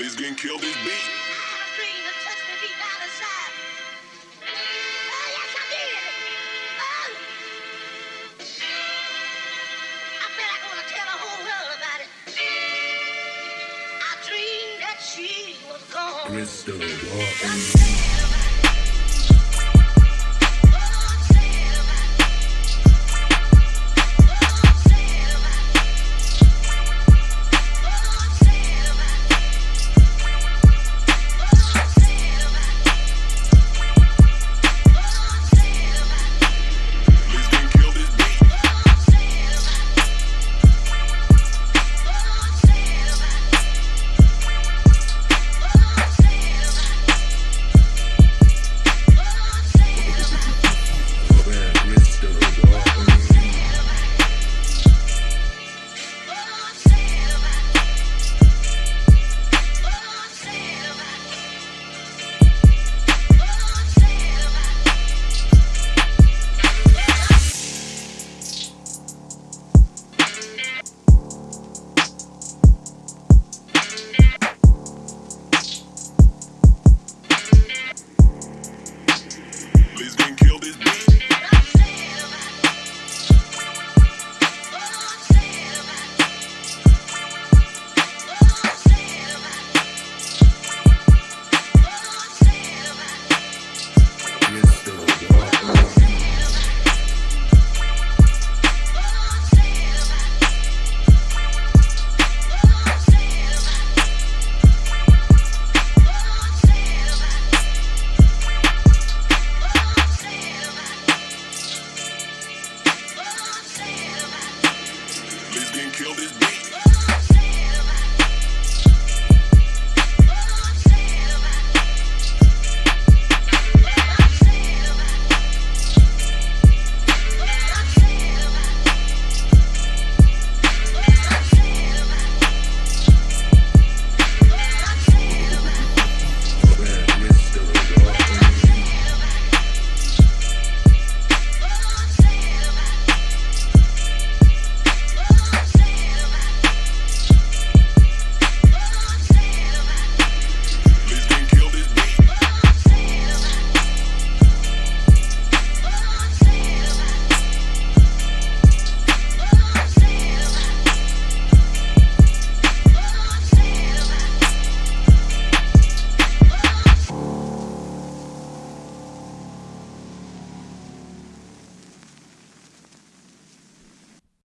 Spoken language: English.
Let's get kill this beat. Crystal Walker. kill this bitch.